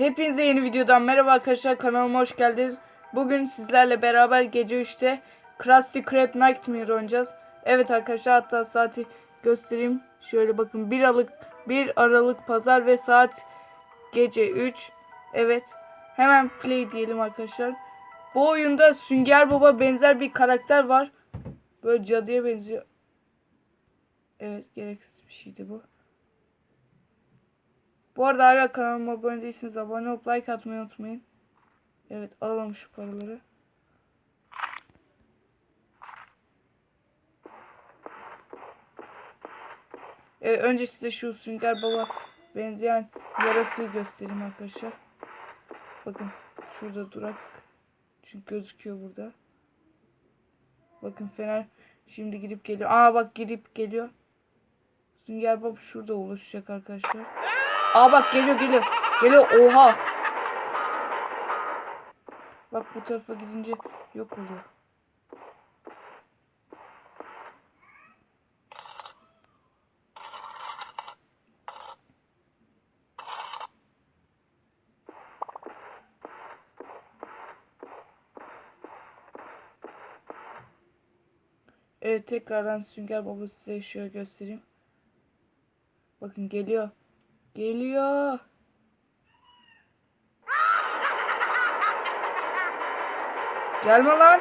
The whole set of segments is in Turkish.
Hepinize yeni videodan merhaba arkadaşlar kanalıma hoş geldiniz. Bugün sizlerle beraber gece 3'te Krusty Krab Nightmare oynayacağız. Evet arkadaşlar hatta saati göstereyim. Şöyle bakın 1 Aralık 1 Aralık pazar ve saat gece 3. Evet. Hemen play diyelim arkadaşlar. Bu oyunda Sünger Baba benzer bir karakter var. Böyle cadıya benziyor. Evet gereksiz bir şeydi bu. Bu arada hala kanalıma abone değilseniz abone olup like atmayı unutmayın. Evet alalım şu paraları. Evet, önce size şu Sünger Baba benzeyen yaratığı göstereyim arkadaşlar. Bakın şurada durak. Çünkü gözüküyor burada. Bakın Fener şimdi gidip geliyor. Aa bak gidip geliyor. Sünger Bob şurada oluşacak arkadaşlar. Aa bak geliyor geliyor. Geliyor oha. Bak bu tarafa gidince yok oluyor. Evet tekrardan Sünger Bob'u size şöyle göstereyim. Bakın geliyor. Geliyor. Gelme lan.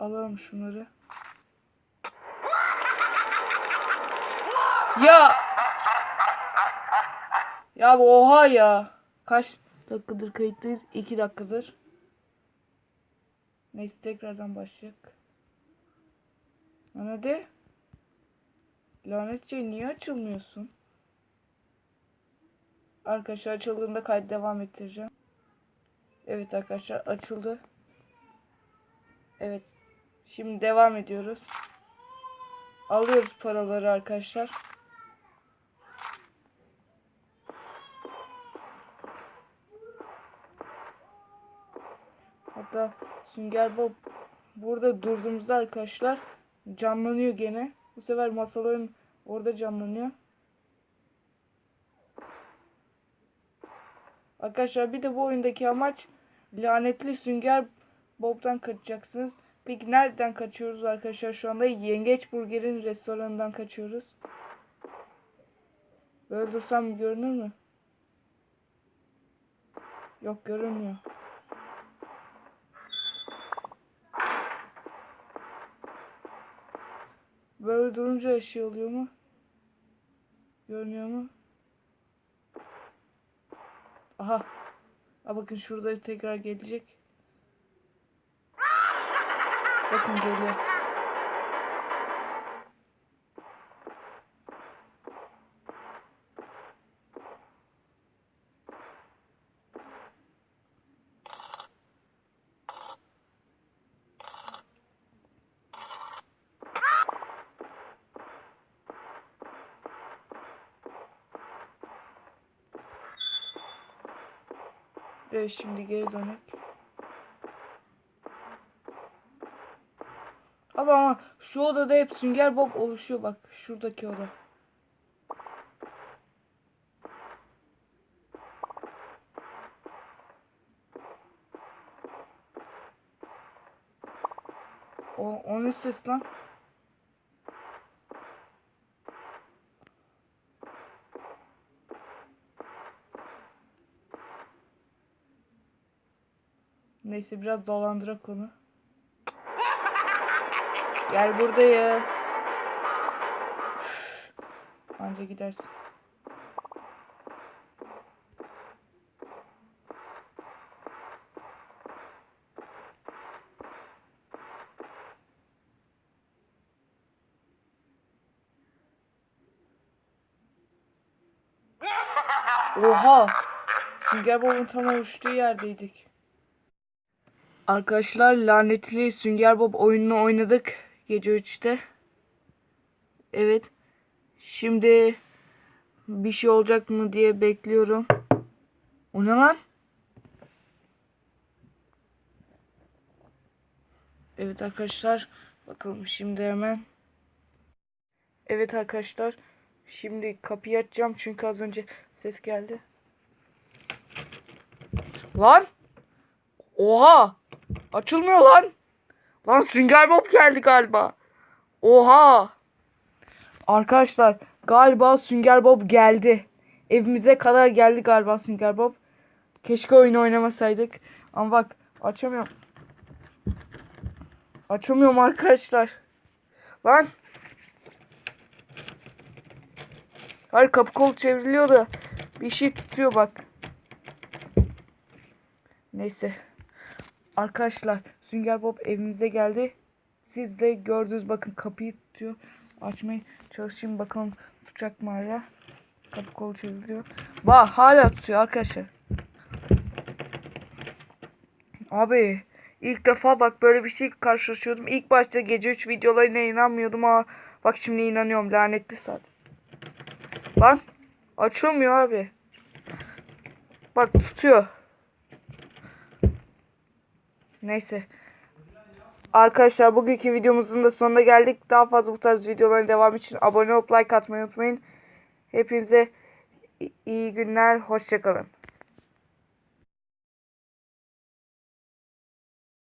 Alalım şunları. Ya. Ya oha ya. Kaç dakikadır kayıttayız? 2 dakikadır. Neyse tekrardan başlayacak. Lan hadi. Lanet şey niye açılmıyorsun? Arkadaşlar açıldığında kaydı devam ettireceğim. Evet arkadaşlar açıldı. Evet. Şimdi devam ediyoruz. Alıyoruz paraları arkadaşlar. Hatta Sünger Bob burada durduğumuzda arkadaşlar canlanıyor gene. Bu sefer masaların orada canlanıyor. Arkadaşlar bir de bu oyundaki amaç lanetli Sünger Bob'dan kaçacaksınız. Peki nereden kaçıyoruz arkadaşlar şu anda? Yengeç Burger'in restoranından kaçıyoruz. Böyle dursam görünür mü? Yok görünmüyor. Böyle durunca şey oluyor mu? Görünüyor mu? Aha. Ha bakın şurada tekrar gelecek. Bakın geliyor. Evet şimdi geri dönek. Abi ama şu odada hep Sünger Bob oluşuyor bak şuradaki oda. O, o ne ses lan? Neyse biraz dolandırak onu. Gel buraya. Anca gidersin. Oha. Sünger Bob'un tam oluştuğu yerdeydik. Arkadaşlar lanetli Sünger Bob oyununu oynadık gece 3'te. Evet. Şimdi bir şey olacak mı diye bekliyorum. O ne lan? Evet arkadaşlar. Bakalım şimdi hemen. Evet arkadaşlar. Şimdi kapıyı açacağım çünkü az önce ses geldi. Lan! Oha! Açılmıyor lan. Lan Sünger Bob geldi galiba. Oha! Arkadaşlar galiba Sünger Bob geldi. Evimize kadar geldi galiba Sünger Bob. Keşke oyunu oynamasaydık. Ama bak açamıyorum. Açamıyorum arkadaşlar. Lan. Hayır kapı kol çevriliyor da bir şey tutuyor bak. Neyse. Arkadaşlar Sünger Bob evimize geldi. Siz de gördünüz bakın kapıyı tutuyor. Açmaya çalışayım bakalım tutacak mı hala. Kapı kolu çevriliyor. Bak hala tutuyor arkadaşlar. Abi ilk defa bak böyle bir şey karşılaşıyordum. İlk başta gece 3 videolarına inanmıyordum ama bak şimdi inanıyorum lanetli saat. Lan açılmıyor abi. Bak tutuyor. Neyse. Arkadaşlar bugünkü videomuzun da sonuna geldik. Daha fazla bu tarz videoların devamı için abone olup like atmayı unutmayın. Hepinize iyi günler. Hoşçakalın.